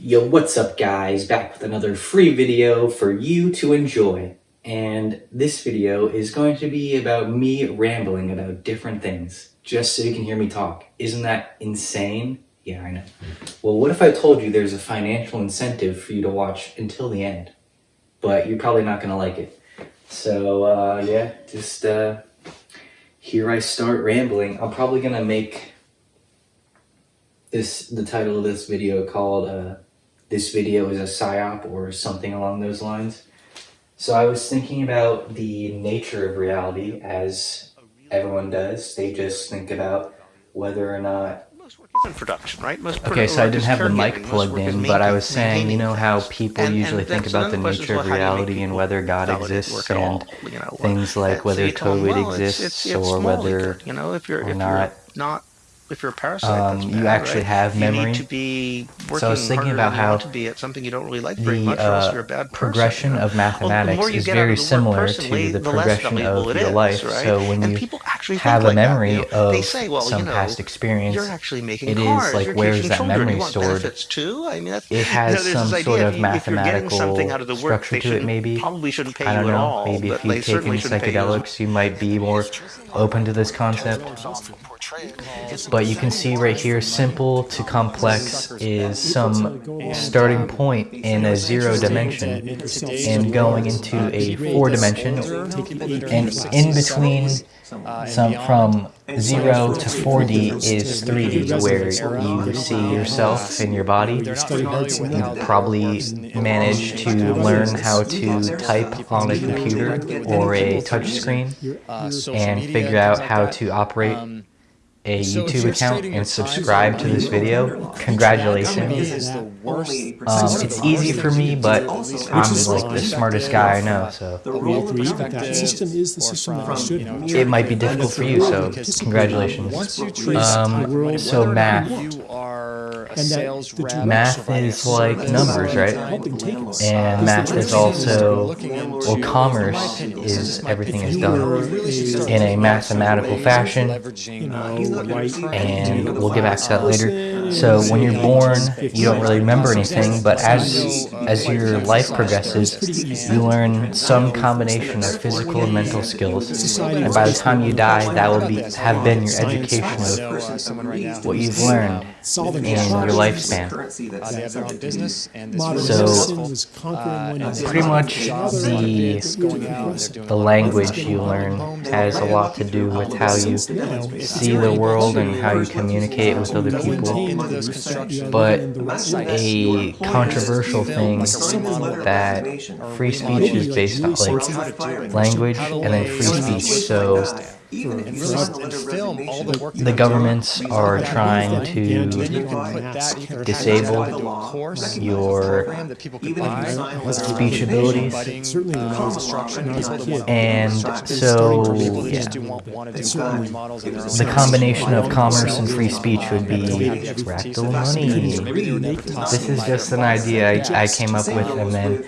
Yo, what's up guys? Back with another free video for you to enjoy. And this video is going to be about me rambling about different things, just so you can hear me talk. Isn't that insane? Yeah, I know. Well, what if I told you there's a financial incentive for you to watch until the end? But you're probably not gonna like it. So, uh, yeah, just, uh, here I start rambling. I'm probably gonna make this, the title of this video called, uh, this video is a psyop or something along those lines. So I was thinking about the nature of reality as everyone does. They just think about whether or not in production, right? Most okay, so I didn't have the mic plugged in, but I was saying, you know how people and, usually and think about the nature of reality and whether God exists and you know, things like whether COVID well, exists it's, it's, it's or whether you know if you're or if not. You're not if you're a parasite, um, you actually right? have memory. You need to be working so I was thinking about how to be at something you don't really like very the, much, or else you're a bad person, progression of mathematics well, is very similar to the, the progression of your is, life. Right? So when and you have a memory that, you know, of they say, well, some you know, past experience, you're actually making it cars, is like where is that children, memory you want stored? Too? I mean, it has you know, some sort of mathematical something out of the work, structure to it. Maybe probably shouldn't pay I don't you know. at all. Maybe if you've taken psychedelics, you might be more open to this concept. But you can see right here, simple to complex is some starting point in a zero dimension and going into a four dimension and in between some from 0 to 4D is 3D, where you see yourself in your body. You probably manage to learn how to type on a computer or a touchscreen and figure out how to operate a YouTube account and subscribe to this video, congratulations. Um, it's easy for me, but I'm like the smartest guy I know, so it might be difficult for you, so congratulations. Um, so math a sales rep. Math is like numbers, right? And math is also, well, commerce is everything is done in a mathematical fashion, and we'll get back to that later. So when you're born, you don't really remember anything, but as as your life progresses, you learn some combination of physical and mental skills, and by the time you die, that will be have been your education of what you've learned in your lifespan. So pretty much the the language you learn has a lot to do with how you see the world and how you communicate with other people. But a controversial thing that free speech is based on, like language. and then free speech. So the governments are trying to disable your speech uh, abilities, and so yeah, the combination of commerce and free speech would be fractal money. This is just an idea I, I came up with, and then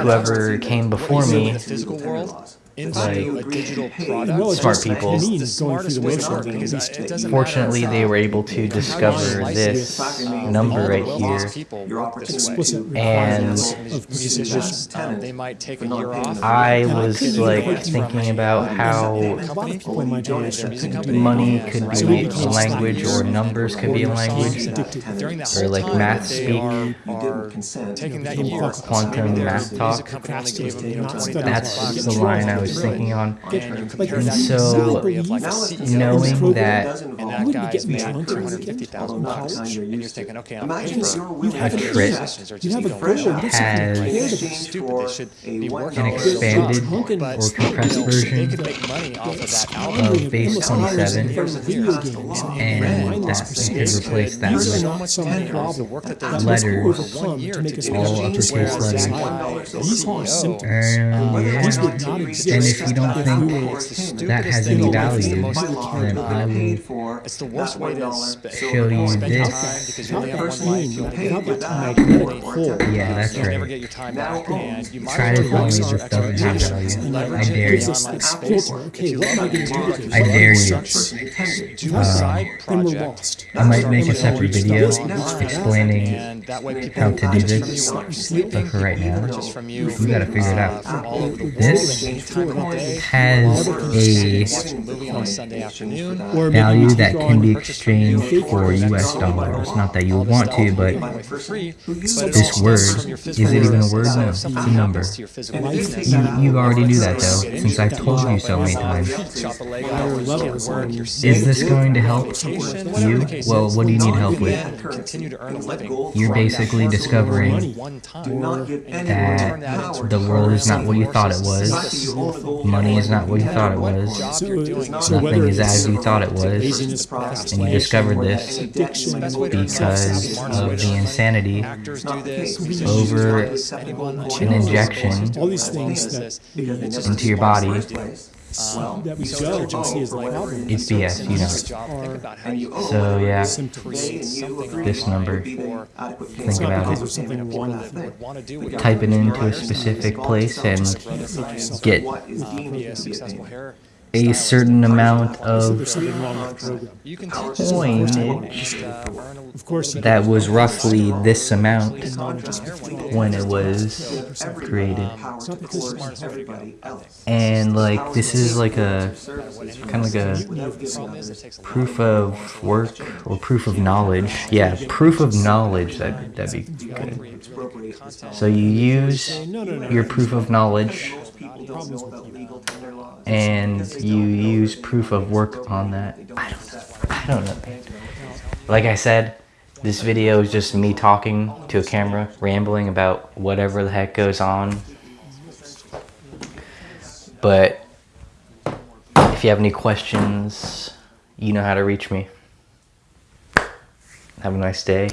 whoever came before me into like, a digital product. Smart people. Fortunately, they were able to discover this number right here, and they might take you off. I was like thinking about how money. Could be a language or numbers could be a language, or like math speak, quantum math talk. That's the line I was was thinking on. And so, knowing that a trip has an expanded or compressed version of base 27, and that could replace that with letters, all uppercase letters. And yeah, And if you don't think we were- it's the stupidest that has any in the value, then I will It's the worst way to sp- show you spend this. time because you only have one life. You only not get magnetic pole. Yeah, that's You'll never right. get your time back, and you might Try to well tell me use this your doesn't have value. I dare you. in Gives us online this space. filter. If Okay, what am I going to do with this? I dare you. do a uh, side Then we're project. lost. I might make a separate video explaining and that way people how to do this, you while you're sleeping. but for right now, purchase from you, we gotta figure it out. from all over the world, This any time of the day. has a a movie on a Sunday afternoon. Or maybe value that can be exchanged for US dollars. Not that you would want to, but Away for free, but it this word, stems from your is it even a word? No, it's a number. happens to your physical And if fitness, You, you already knew that though, since I've told you so many times. chop a leg Higher out, you levels can't work, on- you're sick, Is this going to help you? Well, what do you need help with? Continue to earn a living. You're basically discovering money one time. that the world is not what you thought it was. Money is not what you thought it was. So, you're doing. so is whether Nothing is as you thought it was. And you discovered this because of the insanity actors do this, over musicians do this, anyone an injection. all these things that, into your body. Um, that we judge and see as like algorithms It's BS, you know. Think about how you So yeah, this number. Think It's not about it. something wrong with it. want to do what Type it into a specific place and get be a successful hair. a certain amount of there's something wrong with the program. You can teach coinage Of course, you that was roughly this amount when when it was created. it's not because it's everybody else. And like this is like a kind of like a problem is it takes a lot proof of work or proof of knowledge. Yeah, proof of knowledge. That that'd be good. So you use your proof of knowledge problems with you. and you use proof of work on that. I don't know. I don't know. Like I said, this video is just me talking to a camera, rambling about whatever the heck goes on. But if you have any questions, you know how to reach me. Have a nice day.